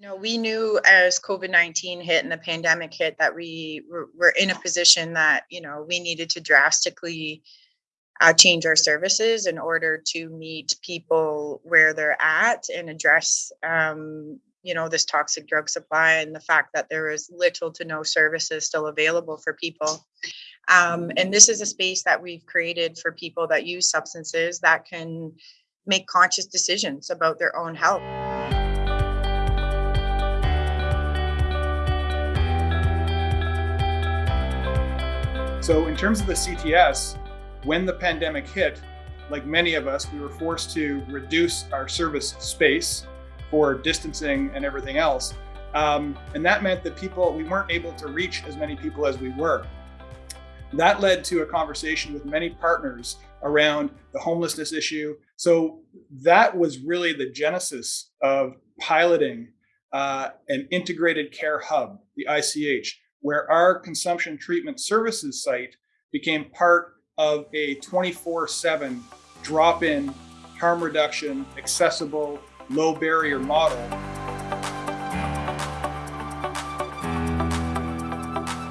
Know, we knew as COVID 19 hit and the pandemic hit that we were, were in a position that, you know, we needed to drastically uh, change our services in order to meet people where they're at and address um, you know this toxic drug supply and the fact that there is little to no services still available for people. Um, and this is a space that we've created for people that use substances that can make conscious decisions about their own health so in terms of the CTS when the pandemic hit, like many of us, we were forced to reduce our service space for distancing and everything else. Um, and that meant that people, we weren't able to reach as many people as we were. That led to a conversation with many partners around the homelessness issue. So that was really the genesis of piloting uh, an integrated care hub, the ICH, where our consumption treatment services site became part of a 24-7 drop-in harm reduction, accessible, low barrier model.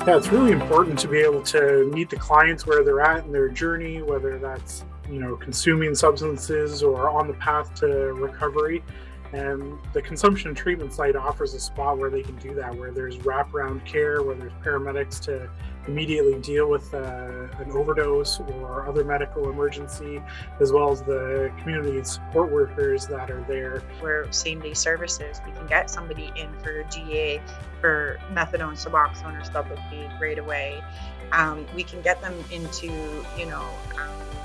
Yeah, it's really important to be able to meet the clients where they're at in their journey, whether that's you know consuming substances or on the path to recovery. And the consumption treatment site offers a spot where they can do that, where there's wraparound care, where there's paramedics to immediately deal with uh, an overdose or other medical emergency, as well as the community support workers that are there. Where same day services, we can get somebody in for GA for methadone, Suboxone, or Sublocade right away. Um, we can get them into, you know, um,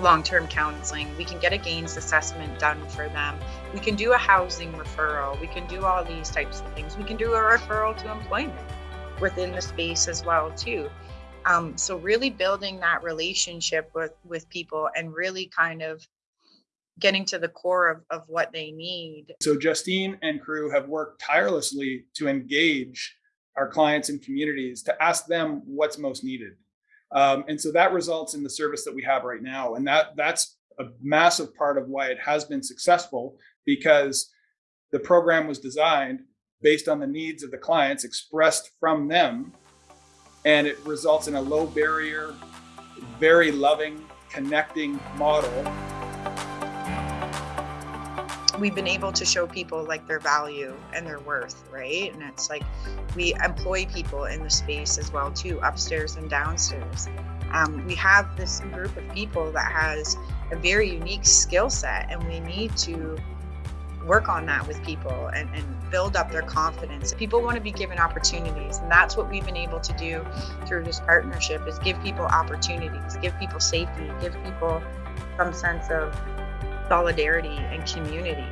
long-term counseling. We can get a gains assessment done for them. We can do a housing referral. We can do all these types of things. We can do a referral to employment within the space as well too. Um, so really building that relationship with with people and really kind of getting to the core of, of what they need. So Justine and crew have worked tirelessly to engage our clients and communities to ask them what's most needed. Um, and so that results in the service that we have right now. And that that's a massive part of why it has been successful because the program was designed based on the needs of the clients expressed from them. And it results in a low barrier, very loving, connecting model we've been able to show people like their value and their worth, right? And it's like we employ people in the space as well too, upstairs and downstairs. Um, we have this group of people that has a very unique skill set, and we need to work on that with people and, and build up their confidence. People want to be given opportunities, and that's what we've been able to do through this partnership: is give people opportunities, give people safety, give people some sense of solidarity and community.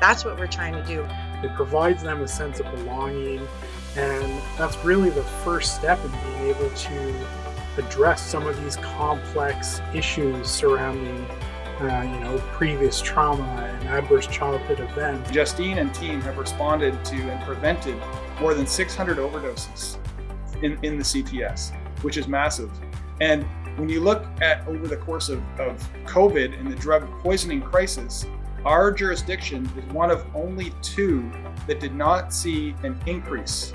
That's what we're trying to do. It provides them a sense of belonging, and that's really the first step in being able to address some of these complex issues surrounding uh, you know, previous trauma and adverse childhood events. Justine and team have responded to and prevented more than 600 overdoses in, in the CTS, which is massive. And when you look at over the course of, of COVID and the drug poisoning crisis, our jurisdiction is one of only two that did not see an increase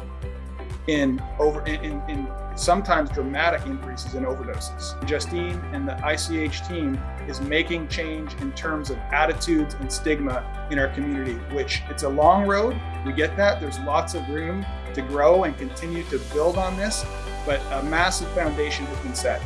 in over in, in, in, sometimes dramatic increases in overdoses. Justine and the ICH team is making change in terms of attitudes and stigma in our community, which it's a long road. We get that. There's lots of room to grow and continue to build on this, but a massive foundation has been set.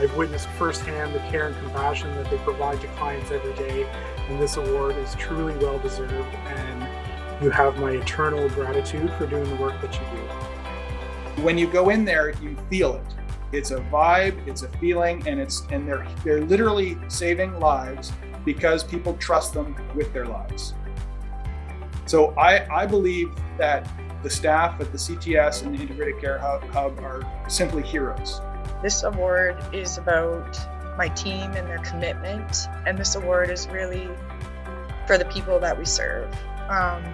I've witnessed firsthand the care and compassion that they provide to clients every day, and this award is truly well deserved. And you have my eternal gratitude for doing the work that you do. When you go in there, you feel it. It's a vibe, it's a feeling, and it's and they're they're literally saving lives because people trust them with their lives. So I, I believe that the staff at the CTS and the Integrated Care Hub, Hub are simply heroes. This award is about my team and their commitment, and this award is really for the people that we serve. Um,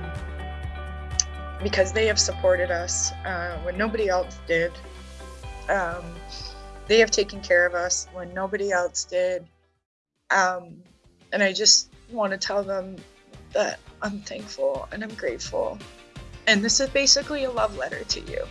because they have supported us uh, when nobody else did. Um, they have taken care of us when nobody else did. Um, and I just want to tell them that I'm thankful and I'm grateful. And this is basically a love letter to you.